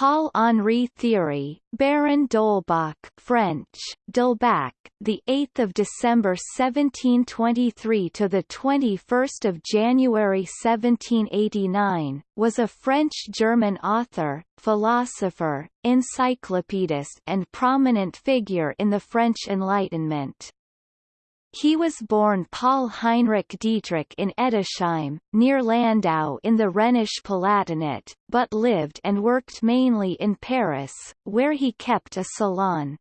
Paul-Henri Thiry, Baron d'Holbach French, D'Holbach, the 8th of December 1723 to the 21st of January 1789, was a French-German author, philosopher, encyclopedist and prominent figure in the French Enlightenment. He was born Paul Heinrich Dietrich in Edesheim, near Landau in the Rhenish Palatinate, but lived and worked mainly in Paris, where he kept a salon.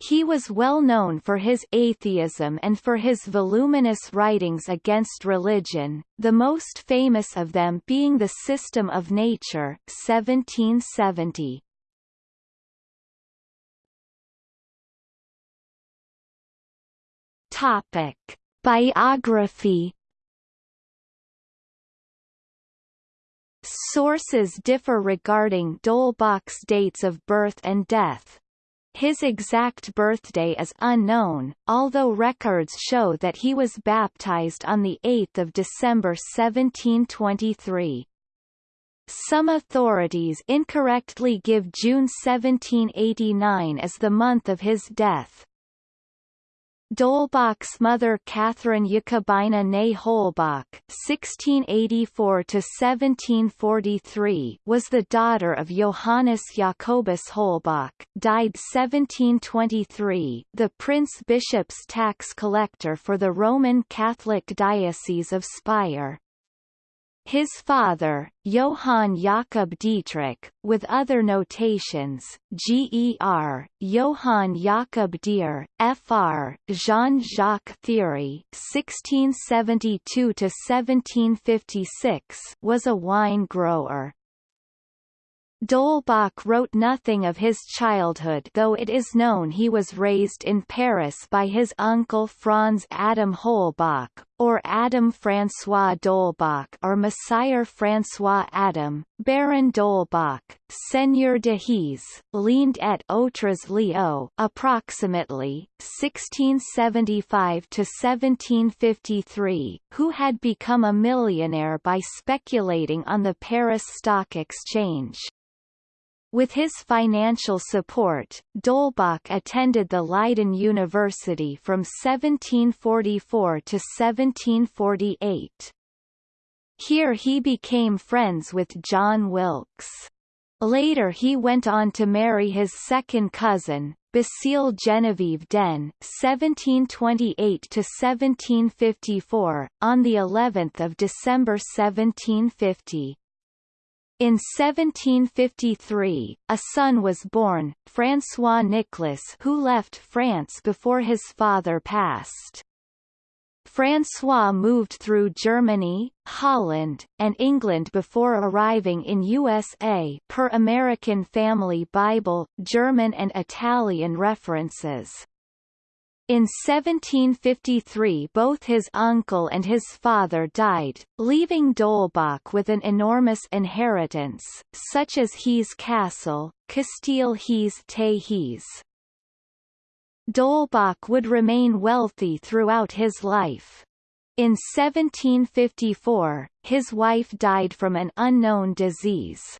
He was well known for his atheism and for his voluminous writings against religion, the most famous of them being The System of Nature 1770. Topic: Biography Sources differ regarding d'Holbach's dates of birth and death. His exact birthday is unknown, although records show that he was baptized on 8 December 1723. Some authorities incorrectly give June 1789 as the month of his death. D'Holbach's mother Catherine Jacobina née Holbach (1684–1743) was the daughter of Johannes Jacobus Holbach, died 1723, the prince bishop's tax collector for the Roman Catholic Diocese of Speyer. His father, Johann Jakob Dietrich, with other notations, Ger, Johann Jakob Dier, Fr, Jean-Jacques Thierry (1672–1756), was a wine grower. D'Holbach wrote nothing of his childhood though it is known he was raised in Paris by his uncle Franz Adam Holbach, or Adam François d'Holbach or Messire François Adam, Baron d'Holbach, Seigneur de Heeze, Leende et autres lieux approximately, 1675 to 1753, who had become a millionaire by speculating on the Paris Stock Exchange. With his financial support, d'Holbach attended the Leiden University from 1744 to 1748. Here he became friends with John Wilkes. Later he went on to marry his second cousin, Basile Genevieve d'Aine (1728–1754) on the 11th of December 1750. In 1753, a son was born, François Nicolas who left France before his father passed. François moved through Germany, Holland, and England before arriving in USA per American Family Bible, German and Italian references. In 1753 both his uncle and his father died, leaving d'Holbach with an enormous inheritance, such as Heeze Castle, Kasteel Heeze te Heeze. d'Holbach would remain wealthy throughout his life. In 1754, his wife died from an unknown disease.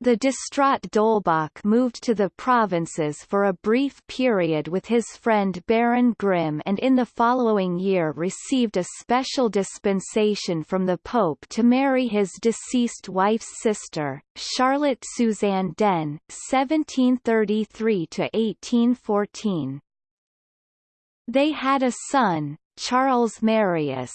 The distraught d'Holbach moved to the provinces for a brief period with his friend Baron Grimm and in the following year received a special dispensation from the Pope to marry his deceased wife's sister, Charlotte Suzanne d'Aine 1733–1814. They had a son, Charles Marius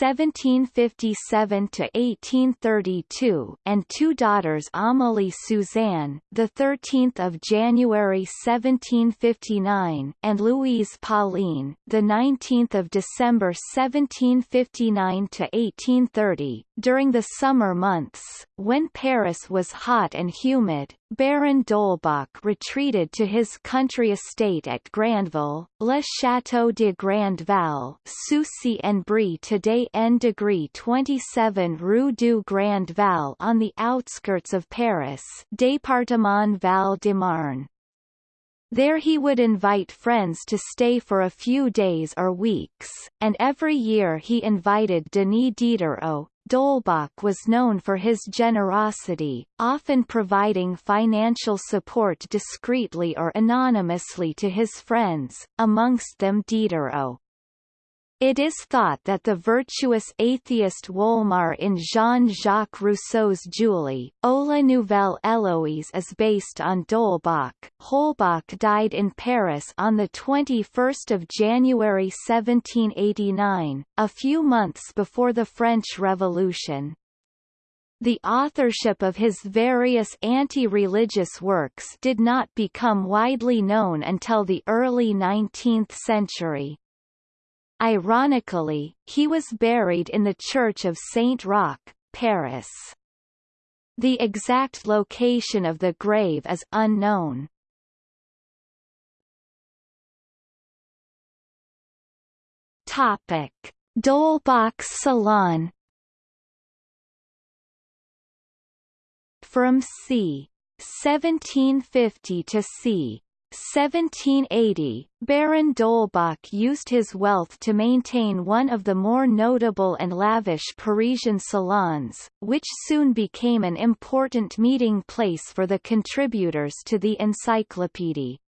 (1757–1832) and two daughters, Amélie Suzanne, the 13th of January 1759, and Louise Pauline, the 19th of December 1759–1830. During the summer months, when Paris was hot and humid, Baron d'Holbach retreated to his country estate at Grandval, Le Château de Grandval, Sucy-en-Brie today N degree 27 Rue du Grand Val on the outskirts of Paris, Département Val-de-Marne. There he would invite friends to stay for a few days or weeks, and every year he invited Denis Diderot, d'Holbach was known for his generosity, often providing financial support discreetly or anonymously to his friends, amongst them Diderot. It is thought that the virtuous atheist Wolmar in Jean-Jacques Rousseau's Julie, la Nouvelle Eloise is based on D'Holbach. Holbach died in Paris on 21 January 1789, a few months before the French Revolution. The authorship of his various anti-religious works did not become widely known until the early 19th century. Ironically, he was buried in the Church of Saint-Roch, Paris. The exact location of the grave is unknown. Topic: D'Holbach's Salon From c. 1750 to c. 1780, Baron d'Holbach used his wealth to maintain one of the more notable and lavish Parisian salons, which soon became an important meeting place for the contributors to the encyclopédie.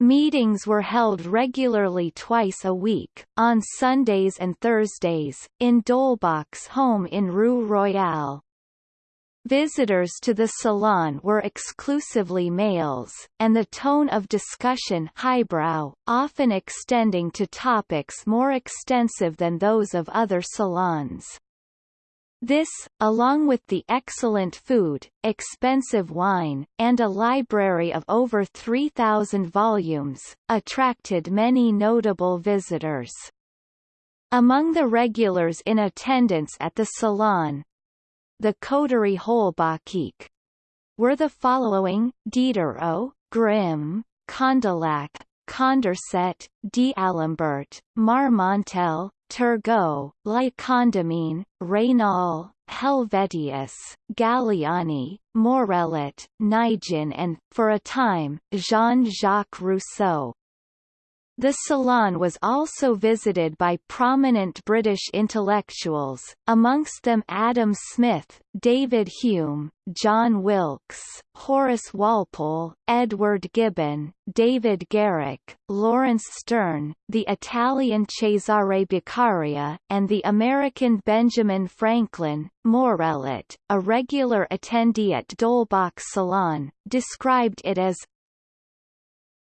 Meetings were held regularly twice a week, on Sundays and Thursdays, in D'Holbach's home in Rue Royale. Visitors to the salon were exclusively males, and the tone of discussion highbrow, often extending to topics more extensive than those of other salons. This, along with the excellent food, expensive wine, and a library of over 3,000 volumes, attracted many notable visitors. Among the regulars in attendance at the salon, the coterie holbachique were the following, Diderot, Grimm, Condillac, Condorcet, D'Alembert, Marmontel, Turgot, La Condamine, Raynal, Helvetius, Galiani, Morellet, Naigeon and, for a time, Jean-Jacques Rousseau. The salon was also visited by prominent British intellectuals, amongst them Adam Smith, David Hume, John Wilkes, Horace Walpole, Edward Gibbon, David Garrick, Laurence Sterne, the Italian Cesare Beccaria, and the American Benjamin Franklin. Morellet, a regular attendee at D'Holbach's salon, described it as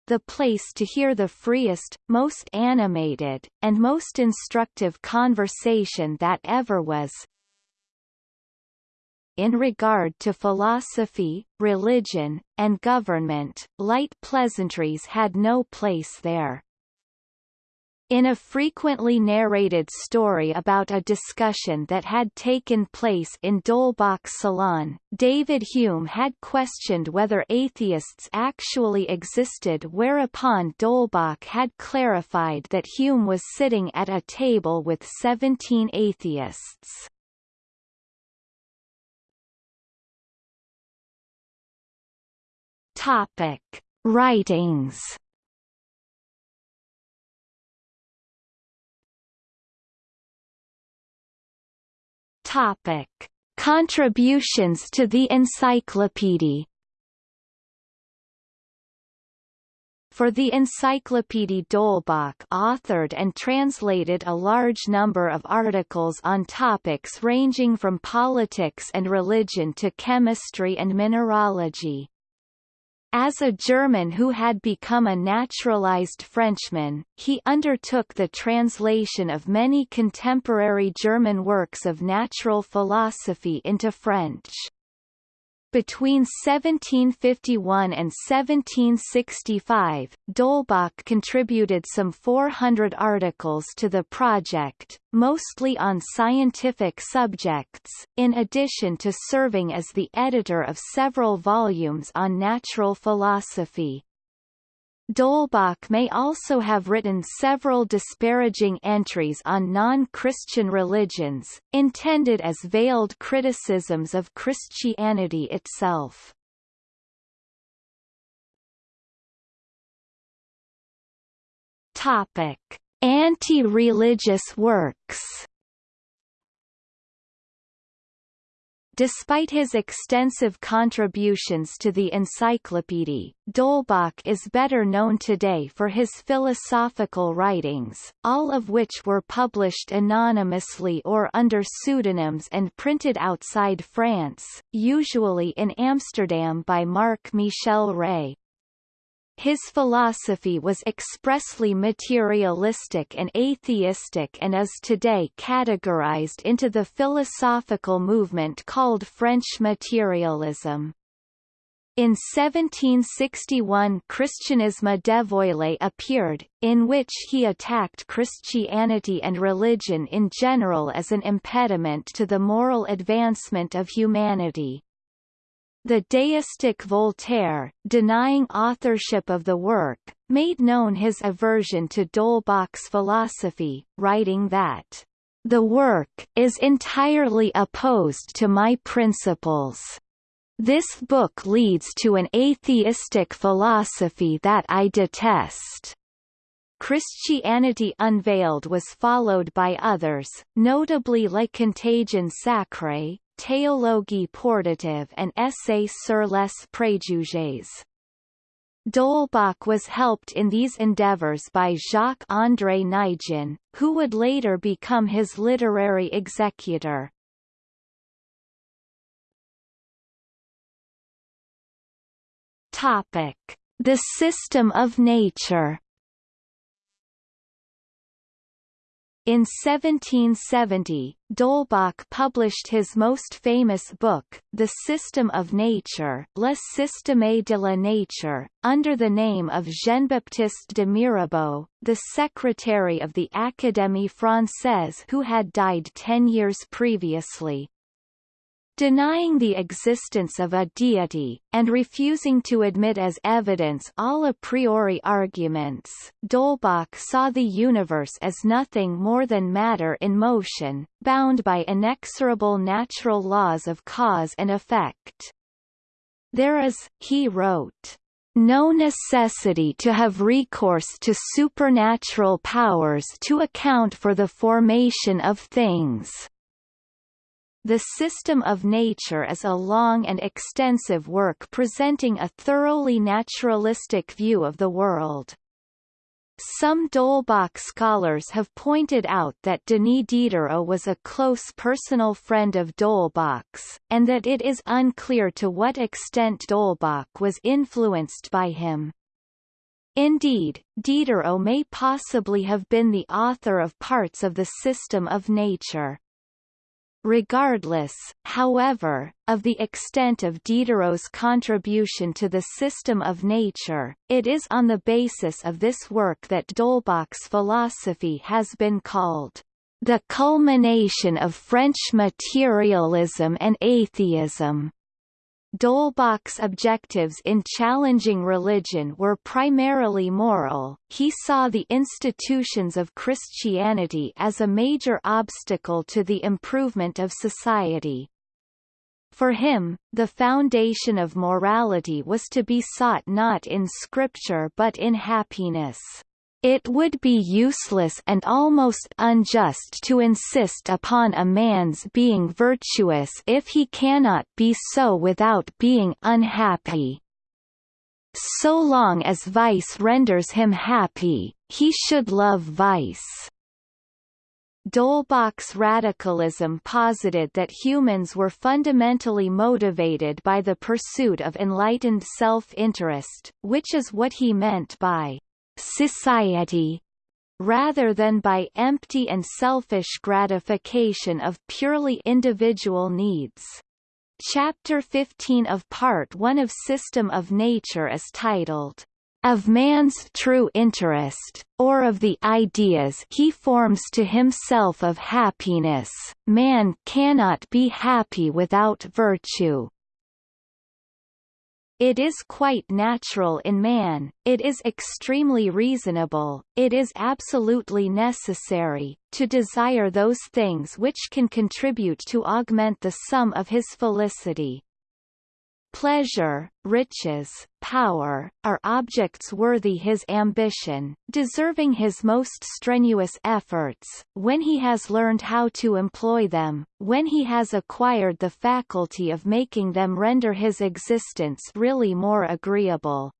the place to hear the freest, most animated, and most instructive conversation that ever was. In regard to philosophy, religion, and government, light pleasantries had no place there. In a frequently narrated story about a discussion that had taken place in D'Holbach's salon, David Hume had questioned whether atheists actually existed whereupon D'Holbach had clarified that Hume was sitting at a table with 17 atheists. Topic. Writings Topic: Contributions to the Encyclopédie For the Encyclopédie D'Holbach authored and translated a large number of articles on topics ranging from politics and religion to chemistry and mineralogy. As a German who had become a naturalized Frenchman, he undertook the translation of many contemporary German works of natural philosophy into French. Between 1751 and 1765, D'Holbach contributed some 400 articles to the project, mostly on scientific subjects, in addition to serving as the editor of several volumes on natural philosophy. D'Holbach may also have written several disparaging entries on non-Christian religions, intended as veiled criticisms of Christianity itself. Topic: Anti-religious works Despite his extensive contributions to the encyclopedia, d'Holbach is better known today for his philosophical writings, all of which were published anonymously or under pseudonyms and printed outside France, usually in Amsterdam by Marc Michel Rey. His philosophy was expressly materialistic and atheistic and is today categorized into the philosophical movement called French materialism. In 1761 Christianisme dévoilé appeared, in which he attacked Christianity and religion in general as an impediment to the moral advancement of humanity. The deistic Voltaire, denying authorship of the work, made known his aversion to D'Holbach's philosophy, writing that, "...the work is entirely opposed to my principles. This book leads to an atheistic philosophy that I detest." Christianity Unveiled was followed by others, notably La Contagion Sacrée, Théologie portative and Essai sur les préjugés. D'Holbach was helped in these endeavors by Jacques-André Naigeon, who would later become his literary executor. Topic: The system of nature. In 1770, D'Holbach published his most famous book, The System of Nature Le Système de la Nature, under the name of Jean-Baptiste de Mirabeau, the secretary of the Académie Française who had died ten years previously denying the existence of a deity, and refusing to admit as evidence all a priori arguments, D'Holbach saw the universe as nothing more than matter in motion, bound by inexorable natural laws of cause and effect. There is, he wrote, no necessity to have recourse to supernatural powers to account for the formation of things. The System of Nature is a long and extensive work presenting a thoroughly naturalistic view of the world. Some D'Holbach scholars have pointed out that Denis Diderot was a close personal friend of D'Holbach's, and that it is unclear to what extent D'Holbach was influenced by him. Indeed, Diderot may possibly have been the author of parts of the System of Nature. Regardless, however, of the extent of Diderot's contribution to the system of nature, it is on the basis of this work that D'Holbach's philosophy has been called the culmination of French materialism and atheism. D'Holbach's objectives in challenging religion were primarily moral, he saw the institutions of Christianity as a major obstacle to the improvement of society. For him, the foundation of morality was to be sought not in scripture but in happiness. It would be useless and almost unjust to insist upon a man's being virtuous if he cannot be so without being unhappy. So long as vice renders him happy, he should love vice. D'Holbach's radicalism posited that humans were fundamentally motivated by the pursuit of enlightened self-interest, which is what he meant by society rather than by empty and selfish gratification of purely individual needs. Chapter 15 of Part 1 of System of Nature is titled, Of Man's True Interest, or of the Ideas he forms to himself of happiness, man cannot be happy without virtue. It is quite natural in man, it is extremely reasonable, it is absolutely necessary, to desire those things which can contribute to augment the sum of his felicity. Pleasure, riches, power, are objects worthy his ambition, deserving his most strenuous efforts, when he has learned how to employ them, when he has acquired the faculty of making them render his existence really more agreeable.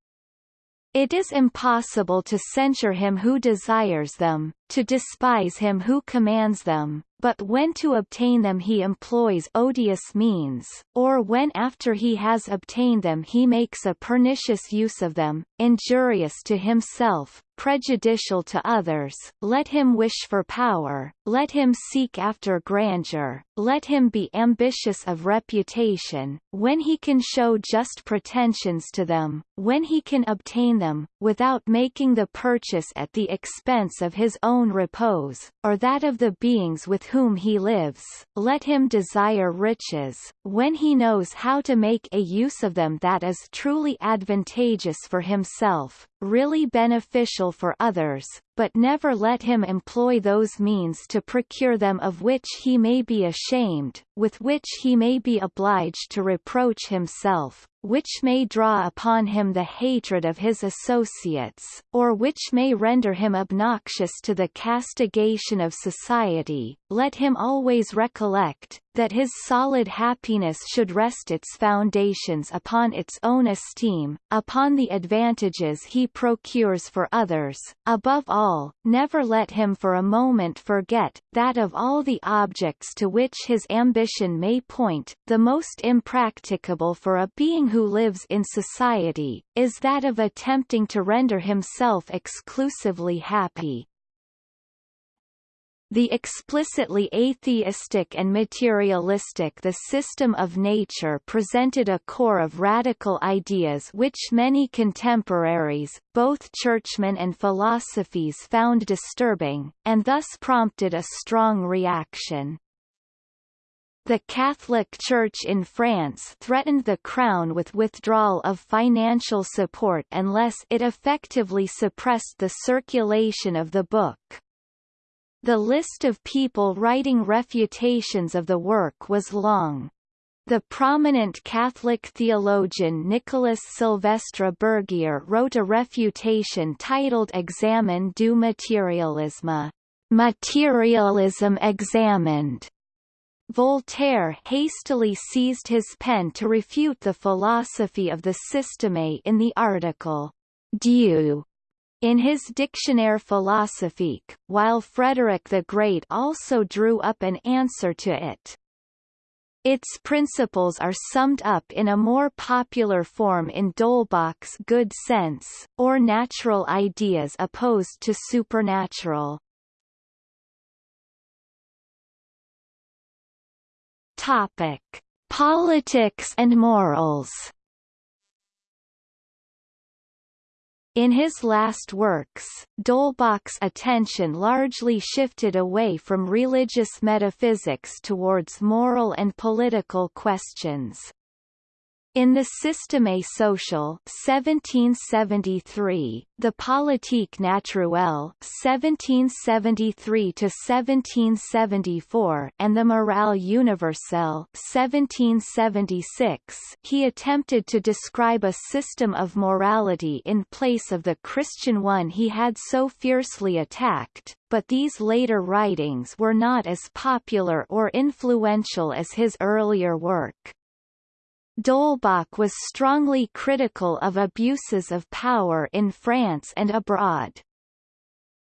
It is impossible to censure him who desires them, to despise him who commands them, but when to obtain them he employs odious means, or when after he has obtained them he makes a pernicious use of them, injurious to himself, prejudicial to others, let him wish for power, let him seek after grandeur, let him be ambitious of reputation, when he can show just pretensions to them, when he can obtain them, without making the purchase at the expense of his own repose, or that of the beings with whom he lives, let him desire riches, when he knows how to make a use of them that is truly advantageous for himself, really beneficial for others, but never let him employ those means to procure them of which he may be ashamed, with which he may be obliged to reproach himself, which may draw upon him the hatred of his associates, or which may render him obnoxious to the castigation of society, let him always recollect, that his solid happiness should rest its foundations upon its own esteem, upon the advantages he procures for others, above all, never let him for a moment forget, that of all the objects to which his ambition may point, the most impracticable for a being who lives in society, is that of attempting to render himself exclusively happy. The explicitly atheistic and materialistic the system of nature presented a core of radical ideas which many contemporaries, both churchmen and philosophes found disturbing, and thus prompted a strong reaction. The Catholic Church in France threatened the Crown with withdrawal of financial support unless it effectively suppressed the circulation of the book. The list of people writing refutations of the work was long. The prominent Catholic theologian Nicolas Silvestre Bergier wrote a refutation titled Examen du Materialisme, Materialism Examined. Voltaire hastily seized his pen to refute the philosophy of the Système in the article, Dieu in his Dictionnaire philosophique, while Frederick the Great also drew up an answer to it. Its principles are summed up in a more popular form in d'Holbach's Good Sense, or Natural Ideas opposed to Supernatural. Topic: Politics and morals. In his last works, d'Holbach's attention largely shifted away from religious metaphysics towards moral and political questions. In the Système social 1773, the Politique naturelle 1773 to 1774, and the Morale universelle 1776, he attempted to describe a system of morality in place of the Christian one he had so fiercely attacked, but these later writings were not as popular or influential as his earlier work. D'Holbach was strongly critical of abuses of power in France and abroad.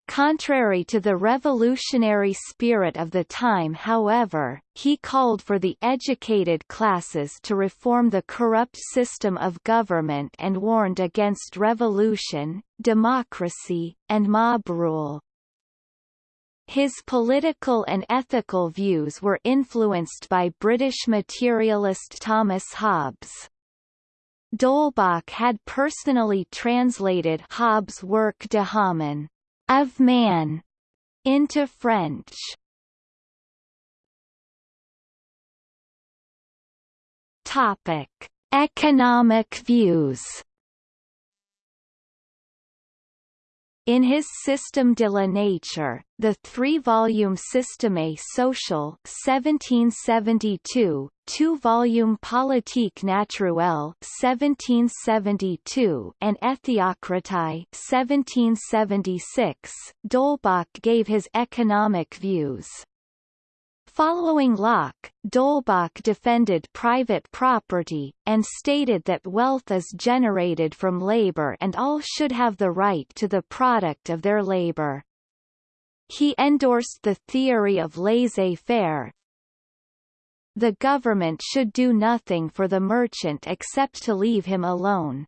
Contrary to the revolutionary spirit of the time however, he called for the educated classes to reform the corrupt system of government and warned against revolution, democracy, and mob rule. His political and ethical views were influenced by British materialist Thomas Hobbes. D'Holbach had personally translated Hobbes' work De Homine, of man, into French. Topic: Economic views. In his System de la Nature, the three-volume Système social 1772, two-volume Politique naturelle 1772, and Éthocratie 1776, D'Holbach gave his economic views. Following Locke, D'Holbach defended private property, and stated that wealth is generated from labor and all should have the right to the product of their labor. He endorsed the theory of laissez-faire. The government should do nothing for the merchant except to leave him alone.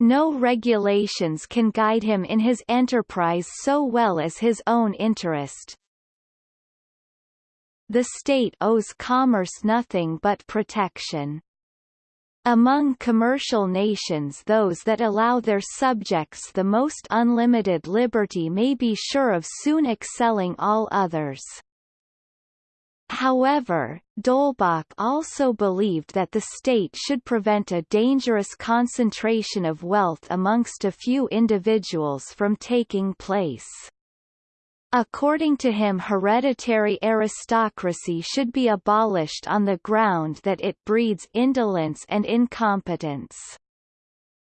No regulations can guide him in his enterprise so well as his own interest. The state owes commerce nothing but protection. Among commercial nations those that allow their subjects the most unlimited liberty may be sure of soon excelling all others. However, D'Holbach also believed that the state should prevent a dangerous concentration of wealth amongst a few individuals from taking place. According to him hereditary aristocracy should be abolished on the ground that it breeds indolence and incompetence.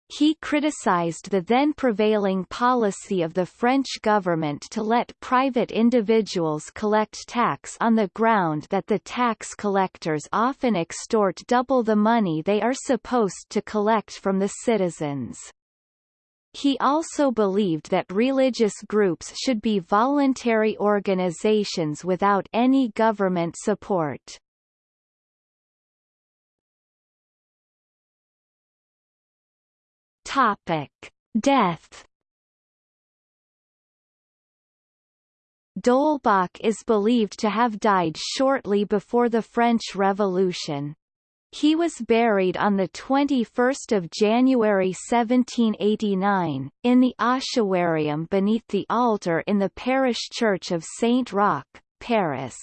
He criticized the then prevailing policy of the French government to let private individuals collect tax on the ground that the tax collectors often extort double the money they are supposed to collect from the citizens. He also believed that religious groups should be voluntary organizations without any government support. Topic: Death. D'Holbach is believed to have died shortly before the French Revolution. He was buried on 21 January 1789, in the ossuarium beneath the altar in the parish church of Saint-Roch, Paris.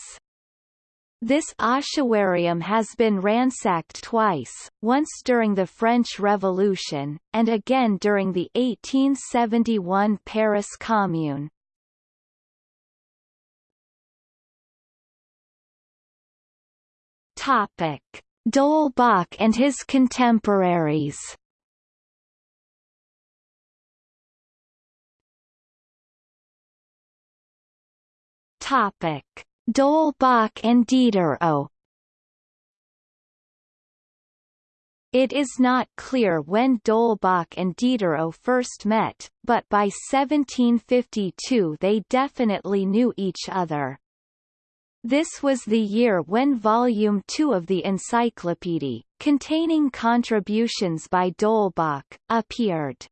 This ossuarium has been ransacked twice, once during the French Revolution, and again during the 1871 Paris Commune. Topic D'Holbach and his contemporaries Topic: D'Holbach and Diderot. It is not clear when D'Holbach and Diderot first met, but by 1752 they definitely knew each other. This was the year when Volume 2 of the Encyclopédie, containing contributions by D'Holbach, appeared.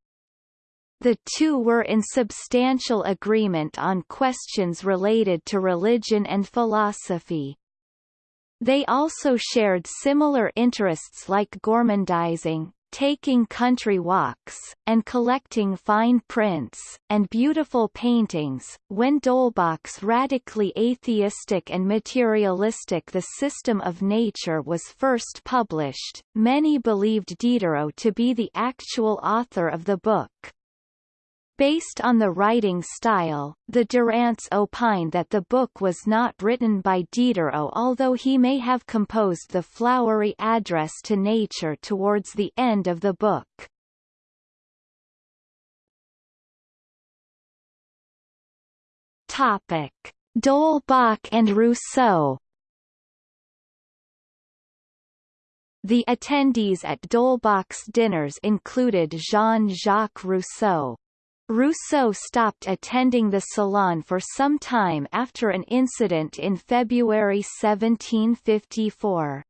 The two were in substantial agreement on questions related to religion and philosophy. They also shared similar interests like gormandizing, taking country walks, and collecting fine prints, and beautiful paintings. When D'Holbach's radically atheistic and materialistic The System of Nature was first published, many believed Diderot to be the actual author of the book. Based on the writing style, the Durants opine that the book was not written by Diderot although he may have composed the flowery address to nature towards the end of the book. Topic. D'Holbach and Rousseau The attendees at D'Holbach's dinners included Jean-Jacques Rousseau, Rousseau stopped attending the Salon for some time after an incident in February 1754.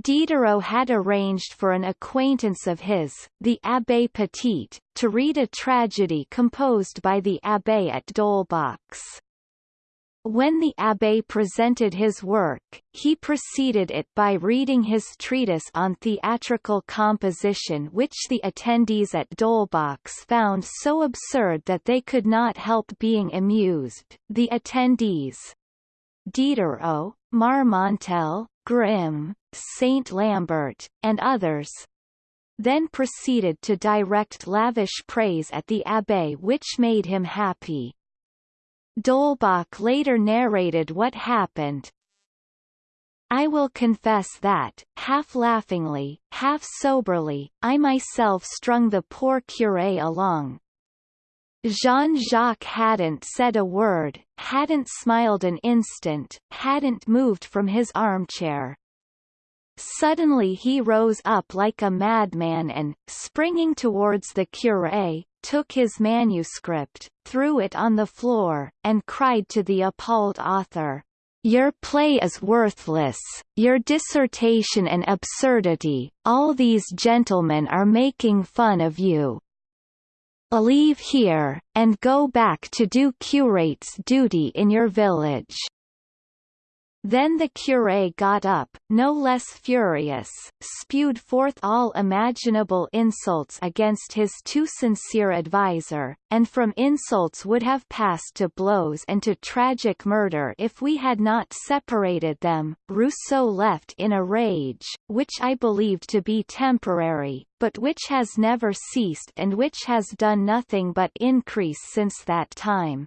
Diderot had arranged for an acquaintance of his, the Abbé Petit, to read a tragedy composed by the Abbé at D'Holbach's. When the abbé presented his work, he preceded it by reading his treatise on theatrical composition which the attendees at D'Holbach's found so absurd that they could not help being amused. The attendees Diderot, Marmontel, Grimm, Saint Lambert, and others then proceeded to direct lavish praise at the abbé which made him happy. D'Holbach later narrated what happened, I will confess that, half laughingly, half soberly, I myself strung the poor curé along. Jean-Jacques hadn't said a word, hadn't smiled an instant, hadn't moved from his armchair. Suddenly he rose up like a madman and, springing towards the curé, took his manuscript, threw it on the floor, and cried to the appalled author, your play is worthless, your dissertation an absurdity, all these gentlemen are making fun of you. Leave here, and go back to do curate's duty in your village. Then the curé got up, no less furious, spewed forth all imaginable insults against his too sincere adviser, and from insults would have passed to blows and to tragic murder if we had not separated them. Rousseau left in a rage, which I believed to be temporary, but which has never ceased and which has done nothing but increase since that time.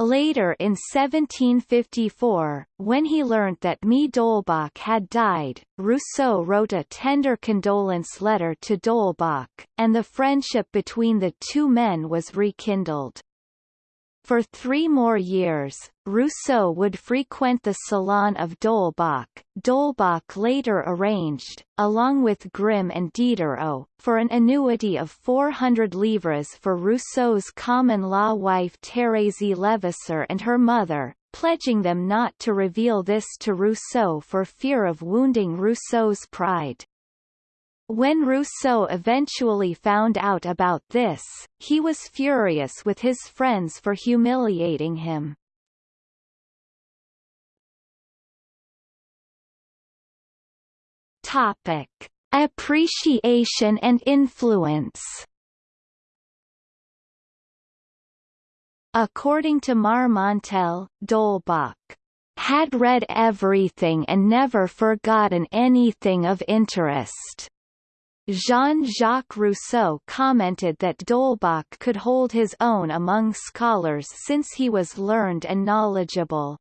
Later in 1754, when he learned that Mie d'Holbach had died, Rousseau wrote a tender condolence letter to d'Holbach, and the friendship between the two men was rekindled. For three more years, Rousseau would frequent the salon of d'Holbach. D'Holbach later arranged, along with Grimm and Diderot, for an annuity of 400 livres for Rousseau's common-law wife Thérèse Levasseur and her mother, pledging them not to reveal this to Rousseau for fear of wounding Rousseau's pride. When Rousseau eventually found out about this, he was furious with his friends for humiliating him. Topic: Appreciation and influence. According to Marmontel, d'Holbach had read everything and never forgotten anything of interest. Jean-Jacques Rousseau commented that d'Holbach could hold his own among scholars since he was learned and knowledgeable.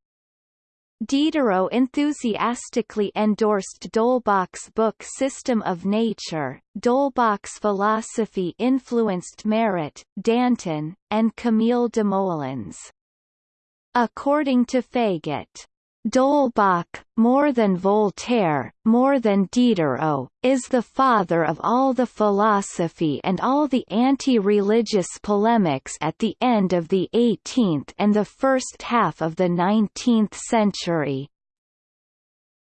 Diderot enthusiastically endorsed d'Holbach's book System of Nature. D'Holbach's philosophy influenced Marat, Danton, and Camille Desmoulins. According to Faguet, D'Holbach, more than Voltaire, more than Diderot, is the father of all the philosophy and all the anti-religious polemics at the end of the 18th and the first half of the 19th century.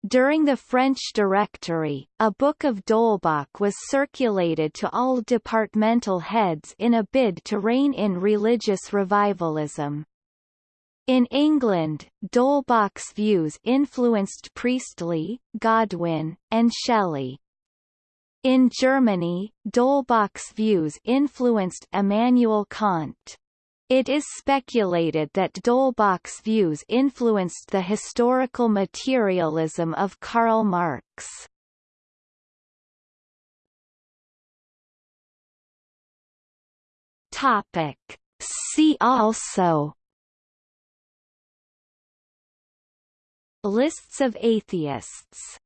During the French Directory, a book of d'Holbach was circulated to all departmental heads in a bid to rein in religious revivalism. In England, d'Holbach's views influenced Priestley, Godwin, and Shelley. In Germany, d'Holbach's views influenced Immanuel Kant. It is speculated that d'Holbach's views influenced the historical materialism of Karl Marx. Topic. See also Lists of atheists